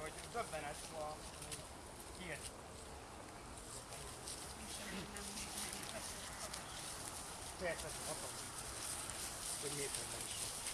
Hogy döbbenet van, kiért. Persze, hatalmas. Hogy miért nem is van.